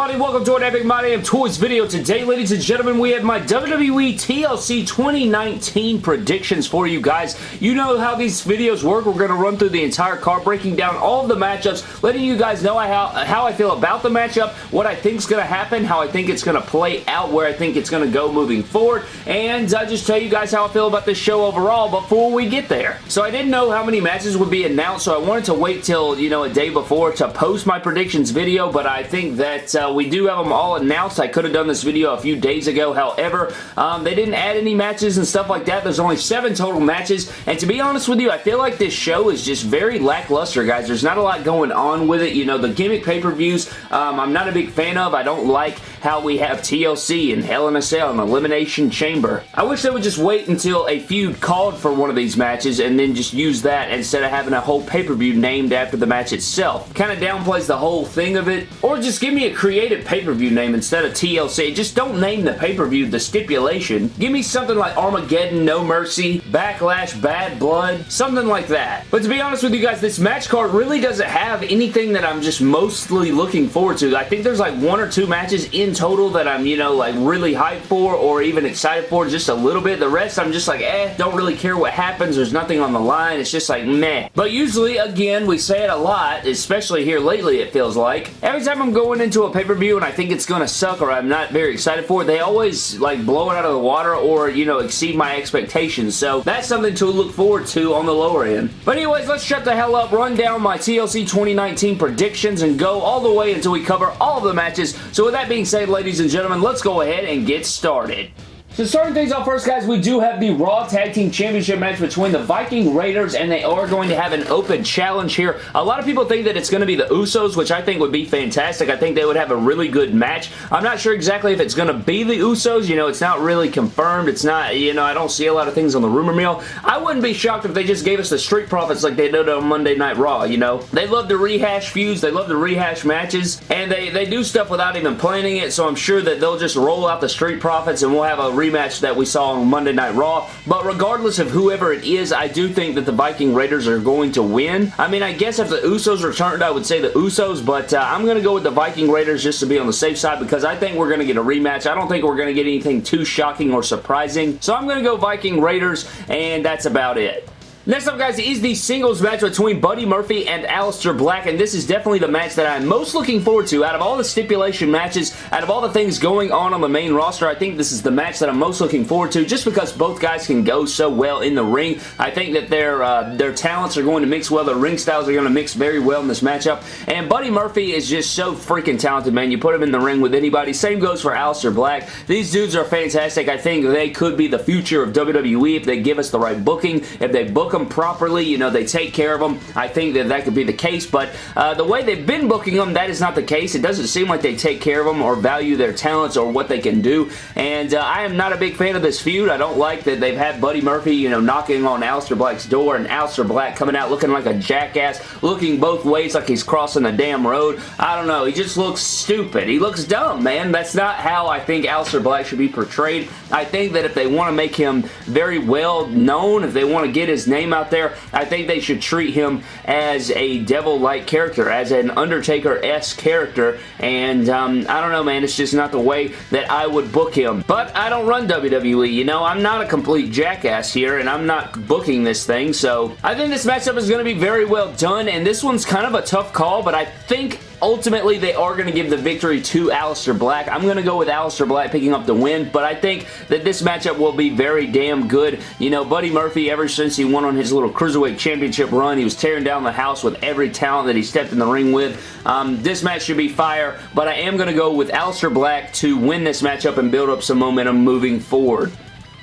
everybody? Welcome to an Epic My Damn Toys video. Today, ladies and gentlemen, we have my WWE TLC 2019 predictions for you guys. You know how these videos work. We're going to run through the entire card, breaking down all of the matchups, letting you guys know how, how I feel about the matchup, what I think is going to happen, how I think it's going to play out, where I think it's going to go moving forward, and I just tell you guys how I feel about this show overall before we get there. So I didn't know how many matches would be announced, so I wanted to wait till, you know, a day before to post my predictions video, but I think that uh, we do have them all announced. I could have done this video a few days ago. However, um, they didn't add any matches and stuff like that. There's only seven total matches. And to be honest with you, I feel like this show is just very lackluster, guys. There's not a lot going on with it. You know, the gimmick pay-per-views, um, I'm not a big fan of. I don't like how we have TLC and Hell in a Cell and Elimination Chamber. I wish they would just wait until a feud called for one of these matches and then just use that instead of having a whole pay-per-view named after the match itself. Kind of downplays the whole thing of it. Or just give me a creative pay-per-view name instead of TLC. Just don't name the pay-per-view the stipulation. Give me something like Armageddon, No Mercy, Backlash, Bad Blood, something like that. But to be honest with you guys, this match card really doesn't have anything that I'm just mostly looking forward to. I think there's like one or two matches in total that I'm, you know, like really hyped for or even excited for just a little bit. The rest I'm just like, eh, don't really care what happens. There's nothing on the line. It's just like, meh. But usually, again, we say it a lot, especially here lately, it feels like. Every time I'm going into a pay-per-view and I think it's going to suck or I'm not very excited for it, they always like blow it out of the water or, you know, exceed my expectations. So that's something to look forward to on the lower end. But anyways, let's shut the hell up, run down my TLC 2019 predictions and go all the way until we cover all of the matches. So with that being said, ladies and gentlemen, let's go ahead and get started. So starting things off first, guys, we do have the Raw Tag Team Championship match between the Viking Raiders, and they are going to have an open challenge here. A lot of people think that it's going to be the Usos, which I think would be fantastic. I think they would have a really good match. I'm not sure exactly if it's going to be the Usos. You know, it's not really confirmed. It's not, you know, I don't see a lot of things on the rumor mill. I wouldn't be shocked if they just gave us the Street Profits like they did on Monday Night Raw, you know. They love to rehash feuds. They love to rehash matches, and they, they do stuff without even planning it, so I'm sure that they'll just roll out the Street Profits, and we'll have a rematch that we saw on Monday Night Raw. But regardless of whoever it is, I do think that the Viking Raiders are going to win. I mean, I guess if the Usos returned, I would say the Usos, but uh, I'm going to go with the Viking Raiders just to be on the safe side because I think we're going to get a rematch. I don't think we're going to get anything too shocking or surprising. So I'm going to go Viking Raiders, and that's about it. Next up, guys, is the singles match between Buddy Murphy and Aleister Black, and this is definitely the match that I'm most looking forward to. Out of all the stipulation matches, out of all the things going on on the main roster, I think this is the match that I'm most looking forward to, just because both guys can go so well in the ring. I think that their, uh, their talents are going to mix well. Their ring styles are going to mix very well in this matchup, and Buddy Murphy is just so freaking talented, man. You put him in the ring with anybody. Same goes for Aleister Black. These dudes are fantastic. I think they could be the future of WWE if they give us the right booking, if they book them them properly, you know, they take care of them. I think that that could be the case, but uh, the way they've been booking them, that is not the case. It doesn't seem like they take care of them or value their talents or what they can do, and uh, I am not a big fan of this feud. I don't like that they've had Buddy Murphy, you know, knocking on Aleister Black's door and Aleister Black coming out looking like a jackass, looking both ways like he's crossing the damn road. I don't know. He just looks stupid. He looks dumb, man. That's not how I think Aleister Black should be portrayed. I think that if they want to make him very well known, if they want to get his name name out there, I think they should treat him as a devil-like character, as an Undertaker-esque character, and um, I don't know, man, it's just not the way that I would book him. But I don't run WWE, you know, I'm not a complete jackass here, and I'm not booking this thing, so I think this matchup is going to be very well done, and this one's kind of a tough call, but I think Ultimately, they are going to give the victory to Aleister Black. I'm going to go with Aleister Black picking up the win, but I think that this matchup will be very damn good. You know, Buddy Murphy, ever since he won on his little Cruiserweight Championship run, he was tearing down the house with every talent that he stepped in the ring with. Um, this match should be fire, but I am going to go with Aleister Black to win this matchup and build up some momentum moving forward.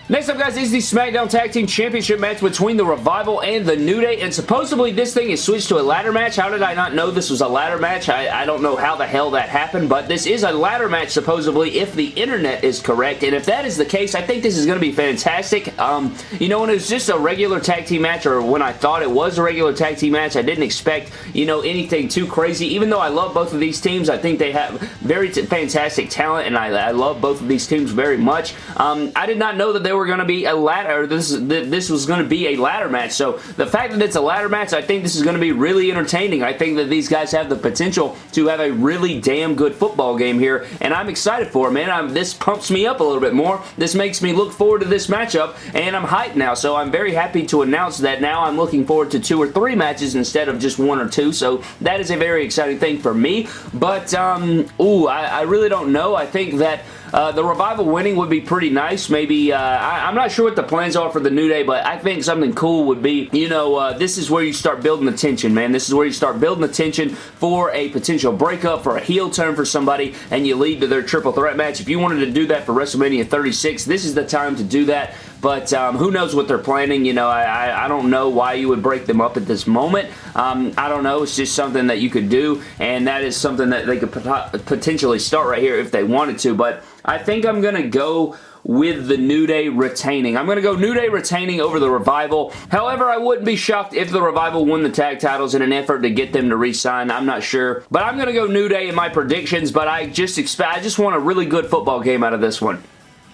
Next up, guys, is the SmackDown Tag Team Championship match between the Revival and the New Day, and supposedly this thing is switched to a ladder match. How did I not know this was a ladder match? I, I don't know how the hell that happened, but this is a ladder match, supposedly, if the internet is correct, and if that is the case, I think this is going to be fantastic. Um, you know, when it was just a regular tag team match, or when I thought it was a regular tag team match, I didn't expect, you know, anything too crazy. Even though I love both of these teams, I think they have very fantastic talent, and I, I love both of these teams very much. Um, I did not know that they were going to be a ladder, this, this was going to be a ladder match. So the fact that it's a ladder match, I think this is going to be really entertaining. I think that these guys have the potential to have a really damn good football game here, and I'm excited for it, man. I'm, this pumps me up a little bit more. This makes me look forward to this matchup, and I'm hyped now, so I'm very happy to announce that now I'm looking forward to two or three matches instead of just one or two, so that is a very exciting thing for me, but, um, ooh, I, I really don't know. I think that uh, the Revival winning would be pretty nice. Maybe, uh, I, am not sure what the plans are for the New Day, but I think something cool would be, you know, uh, this is where you start building the tension, man. This is where you start building the tension for a potential breakup, for a heel turn for somebody, and you lead to their triple threat match. If you wanted to do that for WrestleMania 36, this is the time to do that. But um, who knows what they're planning. You know, I, I, don't know why you would break them up at this moment. Um, I don't know. It's just something that you could do, and that is something that they could pot potentially start right here if they wanted to. But I think I'm going to go with the New Day retaining. I'm going to go New Day retaining over the Revival. However, I wouldn't be shocked if the Revival won the tag titles in an effort to get them to re-sign. I'm not sure. But I'm going to go New Day in my predictions, but I just expect I just want a really good football game out of this one.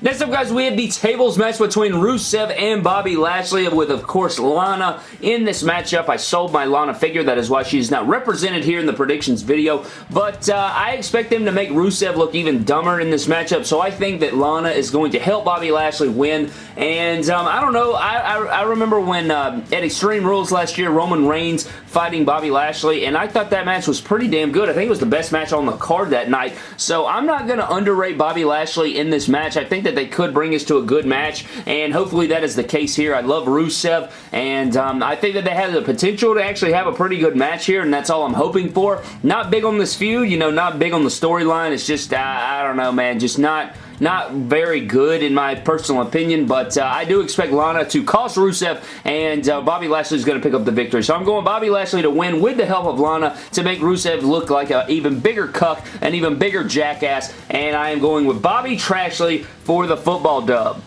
Next up, guys, we have the tables match between Rusev and Bobby Lashley with, of course, Lana in this matchup. I sold my Lana figure. That is why she's not represented here in the predictions video. But uh, I expect them to make Rusev look even dumber in this matchup, so I think that Lana is going to help Bobby Lashley win. And um, I don't know. I, I, I remember when uh, at Extreme Rules last year, Roman Reigns fighting Bobby Lashley, and I thought that match was pretty damn good. I think it was the best match on the card that night. So I'm not going to underrate Bobby Lashley in this match. I think that that they could bring us to a good match, and hopefully that is the case here. I love Rusev, and um, I think that they have the potential to actually have a pretty good match here, and that's all I'm hoping for. Not big on this feud, you know, not big on the storyline. It's just, I, I don't know, man, just not not very good in my personal opinion, but uh, I do expect Lana to cost Rusev, and uh, Bobby Lashley is going to pick up the victory. So I'm going Bobby Lashley to win with the help of Lana to make Rusev look like an even bigger cuck, an even bigger jackass, and I am going with Bobby Trashley for the football dub.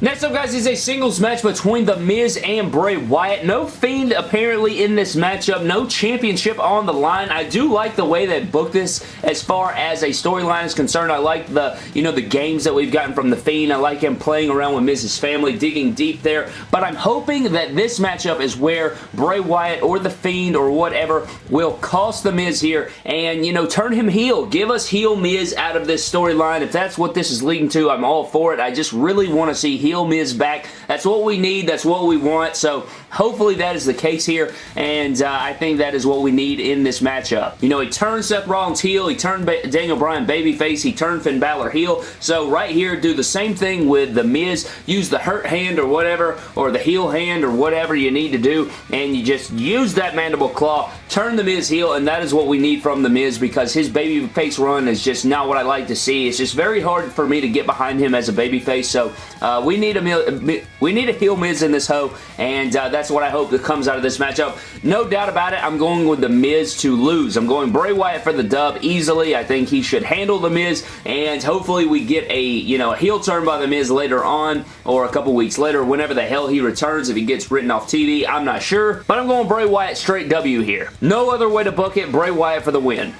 Next up, guys, is a singles match between The Miz and Bray Wyatt. No Fiend apparently in this matchup. No championship on the line. I do like the way they booked this as far as a storyline is concerned. I like the, you know, the games that we've gotten from The Fiend. I like him playing around with Miz's family, digging deep there. But I'm hoping that this matchup is where Bray Wyatt or The Fiend or whatever will cost The Miz here and, you know, turn him heel. Give us heel Miz out of this storyline. If that's what this is leading to, I'm all for it. I just really want to see heel Miz back. That's what we need. That's what we want. So hopefully that is the case here. And uh, I think that is what we need in this matchup. You know, he turned Seth Rollins heel. He turned ba Daniel Bryan babyface. He turned Finn Balor heel. So right here, do the same thing with The Miz. Use the hurt hand or whatever, or the heel hand or whatever you need to do. And you just use that mandible claw, turn The Miz heel, and that is what we need from The Miz because his babyface run is just not what I like to see. It's just very hard for me to get behind him as a babyface. So uh, we need a we need a heel Miz in this hoe, and uh, that's what I hope that comes out of this matchup. No doubt about it, I'm going with The Miz to lose. I'm going Bray Wyatt for the dub easily. I think he should handle The Miz, and hopefully we get a, you know, a heel turn by The Miz later on, or a couple weeks later, whenever the hell he returns, if he gets written off TV, I'm not sure. But I'm going Bray Wyatt straight W here. No other way to book it, Bray Wyatt for the win.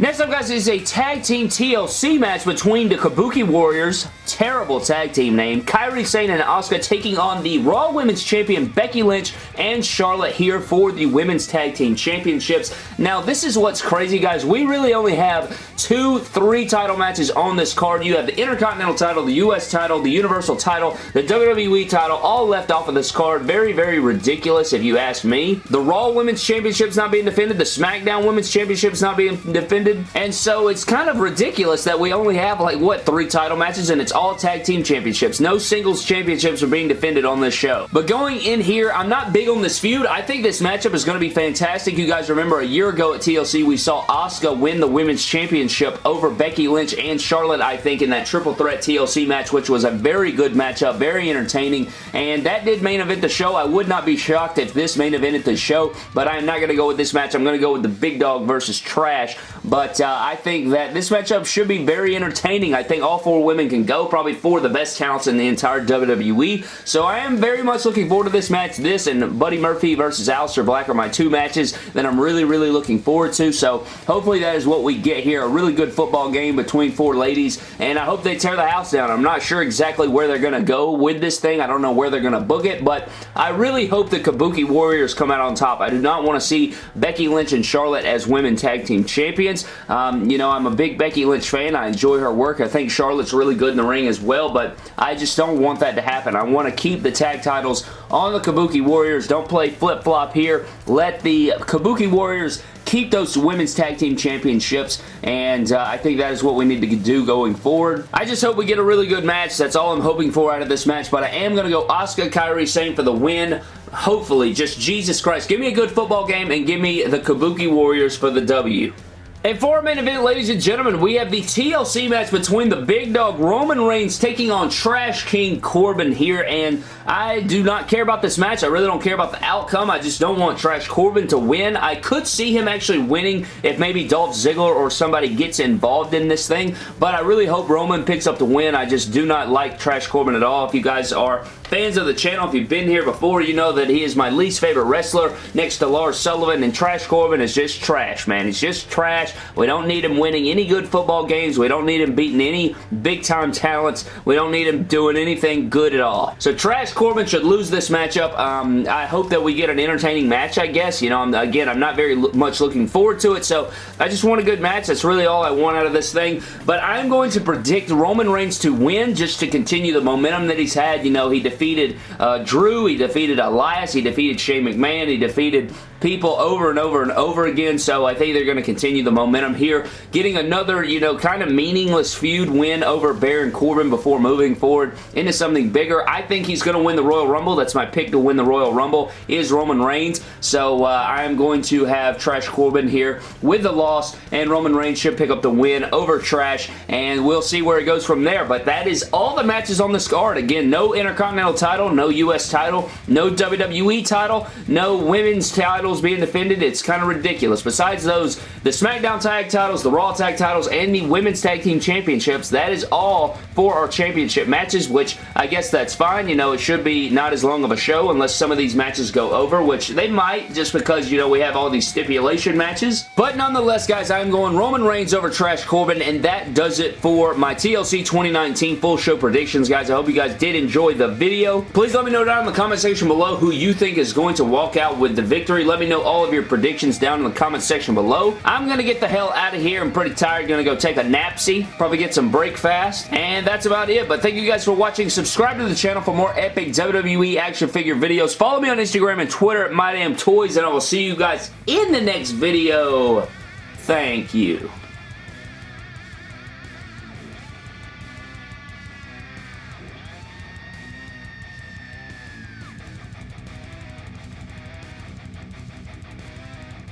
Next up, guys, is a tag team TLC match between the Kabuki Warriors, terrible tag team name, Kairi Sane and Asuka taking on the Raw Women's Champion Becky Lynch and Charlotte here for the Women's Tag Team Championships. Now, this is what's crazy, guys. We really only have two, three title matches on this card. You have the Intercontinental title, the U.S. title, the Universal title, the WWE title, all left off of this card. Very, very ridiculous, if you ask me. The Raw Women's Championship's not being defended. The SmackDown Women's Championship's not being defended And so it's kind of ridiculous that we only have like, what, three title matches and it's all tag team championships. No singles championships are being defended on this show. But going in here, I'm not big on this feud. I think this matchup is going to be fantastic. You guys remember a year ago at TLC, we saw Asuka win the women's championship over Becky Lynch and Charlotte, I think, in that triple threat TLC match, which was a very good matchup, very entertaining, and that did main event the show. I would not be shocked if this main evented the show, but I'm not going to go with this match. I'm going to go with the big dog versus trash but uh, I think that this matchup should be very entertaining. I think all four women can go, probably four of the best talents in the entire WWE, so I am very much looking forward to this match. This and Buddy Murphy versus Aleister Black are my two matches that I'm really, really looking forward to, so hopefully that is what we get here. A really good football game between four ladies, and I hope they tear the house down. I'm not sure exactly where they're going to go with this thing. I don't know where they're going to book it, but I really hope the Kabuki Warriors come out on top. I do not want to see Becky Lynch and Charlotte as women tag team champions. Um, you know, I'm a big Becky Lynch fan. I enjoy her work. I think Charlotte's really good in the ring as well, but I just don't want that to happen. I want to keep the tag titles on the Kabuki Warriors. Don't play flip-flop here. Let the Kabuki Warriors keep those women's tag team championships and uh, I think that is what we need to do going forward. I just hope we get a really good match. That's all I'm hoping for out of this match but I am going to go Asuka Kairi Sane for the win. Hopefully, just Jesus Christ. Give me a good football game and give me the Kabuki Warriors for the W. And for our main event, ladies and gentlemen, we have the TLC match between the big dog Roman Reigns taking on Trash King Corbin here, and I do not care about this match. I really don't care about the outcome. I just don't want Trash Corbin to win. I could see him actually winning if maybe Dolph Ziggler or somebody gets involved in this thing, but I really hope Roman picks up the win. I just do not like Trash Corbin at all. If you guys are fans of the channel, if you've been here before, you know that he is my least favorite wrestler next to Lars Sullivan, and Trash Corbin is just trash, man. He's just trash. We don't need him winning any good football games. We don't need him beating any big-time talents. We don't need him doing anything good at all. So Trash Corbin should lose this matchup. Um, I hope that we get an entertaining match, I guess. You know, I'm, again, I'm not very much looking forward to it, so I just want a good match. That's really all I want out of this thing. But I'm going to predict Roman Reigns to win just to continue the momentum that he's had. You know, he defeated uh, Drew. He defeated Elias. He defeated Shane McMahon. He defeated people over and over and over again, so I think they're going to continue the momentum here, getting another, you know, kind of meaningless feud win over Baron Corbin before moving forward into something bigger. I think he's going to win the Royal Rumble. That's my pick to win the Royal Rumble is Roman Reigns, so uh, I am going to have Trash Corbin here with the loss, and Roman Reigns should pick up the win over Trash, and we'll see where it goes from there, but that is all the matches on this card. Again, no Intercontinental title, no U.S. title, no WWE title, no Women's titles being defended, it's kind of ridiculous. Besides those, the SmackDown Tag titles, the Raw Tag titles, and the Women's Tag Team Championships, that is all for our championship matches, which I guess that's fine. You know, it should be not as long of a show unless some of these matches go over, which they might just because, you know, we have all these stipulation matches. But nonetheless, guys, I'm going Roman Reigns over Trash Corbin, and that does it for my TLC 2019 full show predictions, guys. I hope you guys did enjoy the video. Please let me know down in the comment section below who you think is going to walk out with the victory. Let me know all of your predictions down in the comment section below. I'm going to get the hell out of here. I'm pretty tired. Going to go take a napsy. Probably get some break fast. And that's about it. But thank you guys for watching. Subscribe to the channel for more epic WWE action figure videos. Follow me on Instagram and Twitter at MyDamnToys. And I will see you guys in the next video. Thank you.